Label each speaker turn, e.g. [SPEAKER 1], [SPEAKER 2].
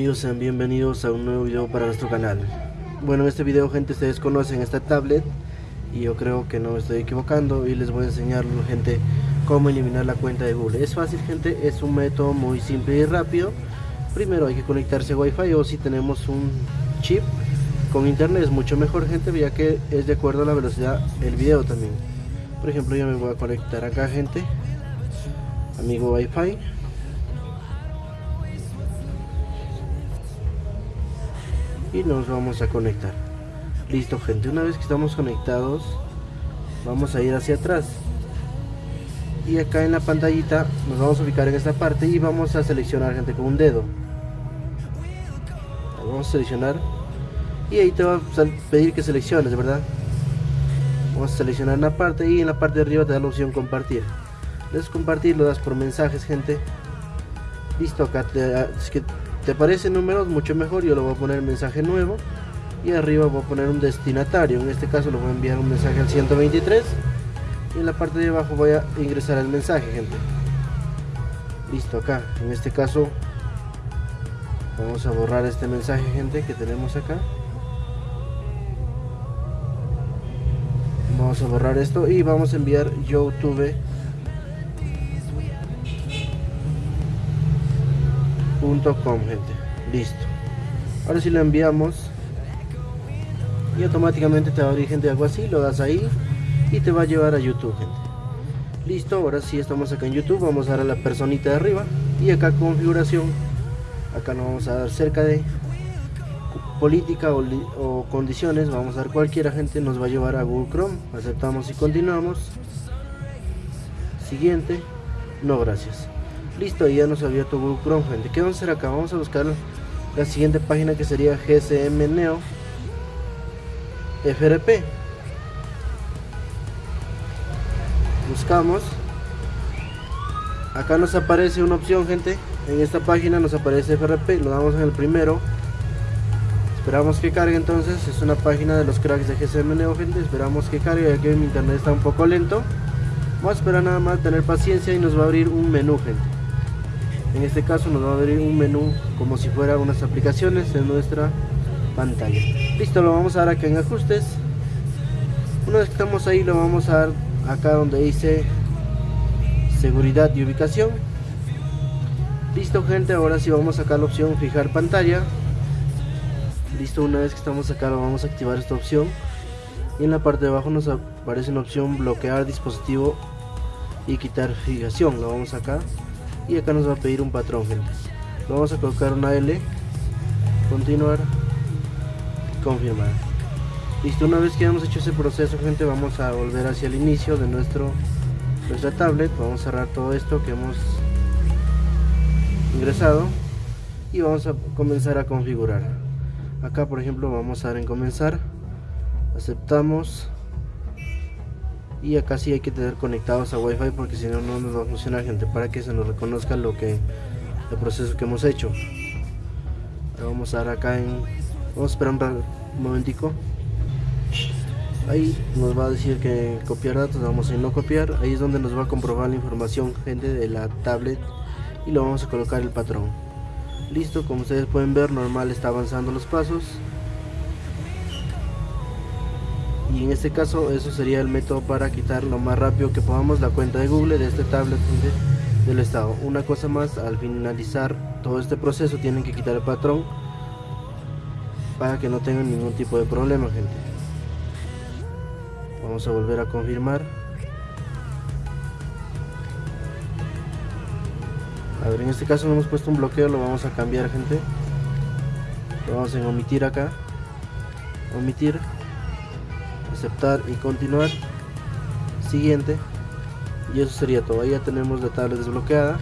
[SPEAKER 1] Amigos, sean bienvenidos a un nuevo video para nuestro canal. Bueno, en este video, gente, ustedes conocen esta tablet y yo creo que no me estoy equivocando y les voy a enseñar, gente, cómo eliminar la cuenta de Google. Es fácil, gente, es un método muy simple y rápido. Primero hay que conectarse a Wi-Fi o si tenemos un chip con internet es mucho mejor, gente, ya que es de acuerdo a la velocidad el video también. Por ejemplo, yo me voy a conectar acá, gente, amigo Wi-Fi y nos vamos a conectar. Listo gente una vez que estamos conectados vamos a ir hacia atrás. Y acá en la pantallita nos vamos a ubicar en esta parte y vamos a seleccionar gente con un dedo. Vamos a seleccionar. Y ahí te va a pedir que selecciones verdad vamos a seleccionar una parte y en la parte de arriba te da la opción compartir. Les compartir lo das por mensajes gente. Listo acá te, es que te aparecen números mucho mejor yo le voy a poner mensaje nuevo y arriba voy a poner un destinatario. En este caso le voy a enviar un mensaje al 123 y en la parte de abajo voy a ingresar el mensaje gente. Listo acá. En este caso vamos a borrar este mensaje gente que tenemos acá. Vamos a borrar esto y vamos a enviar youtube .com gente. Listo. Ahora si lo enviamos. Y automáticamente te va a abrir gente algo así lo das ahí y te va a llevar a youtube gente. Listo ahora sí estamos acá en youtube. Vamos a dar a la personita de arriba y acá configuración. Acá nos vamos a dar cerca de política o, condiciones. Vamos a dar cualquiera gente nos va a llevar a google chrome. Aceptamos y continuamos. Siguiente. No gracias listo ya nos había tu Google Chrome gente ¿qué vamos a hacer acá? vamos a buscar la siguiente página que sería GSM Neo FRP buscamos. Acá nos aparece una opción gente. En esta página nos aparece FRP lo damos en el primero. Esperamos que cargue entonces. Es una página de los cracks de GSM Neo gente. Esperamos que cargue ya que mi internet está un poco lento. Vamos a esperar nada más tener paciencia y nos va a abrir un menú gente en este caso nos va a abrir un menú como si fuera unas aplicaciones en nuestra pantalla. Listo lo vamos a dar acá en ajustes. Una vez que estamos ahí lo vamos a dar acá donde dice seguridad y ubicación. Listo gente ahora sí vamos a la opción fijar pantalla. Listo una vez que estamos acá lo vamos a activar esta opción. Y en la parte de abajo nos aparece una opción bloquear dispositivo y quitar fijación. Lo vamos acá y acá nos va a pedir un patrón gente vamos a colocar una L continuar confirmar. Listo una vez que hemos hecho ese proceso gente vamos a volver hacia el inicio de nuestro nuestra tablet. Vamos a cerrar todo esto que hemos ingresado y vamos a comenzar a configurar. Acá por ejemplo vamos a dar en comenzar. Aceptamos y acá sí hay que tener conectados a wifi porque si no no nos va a funcionar gente para que se nos reconozca lo que el proceso que hemos hecho. Ahora vamos a dar acá en vamos a esperar un, momentico. Ahí nos va a decir que copiar datos vamos a no copiar ahí es donde nos va a comprobar la información gente de la tablet y lo vamos a colocar el patrón. Listo como ustedes pueden ver normal está avanzando los pasos y en este caso eso sería el método para quitar lo más rápido que podamos la cuenta de Google de este tablet del estado. Una cosa más al finalizar todo este proceso tienen que quitar el patrón para que no tengan ningún tipo de problema gente. Vamos a volver a confirmar. A ver en este caso no hemos puesto un bloqueo lo vamos a cambiar gente. Lo vamos a omitir acá. Omitir aceptar y continuar. Siguiente. Y eso sería todo. Ya tenemos la tablet desbloqueada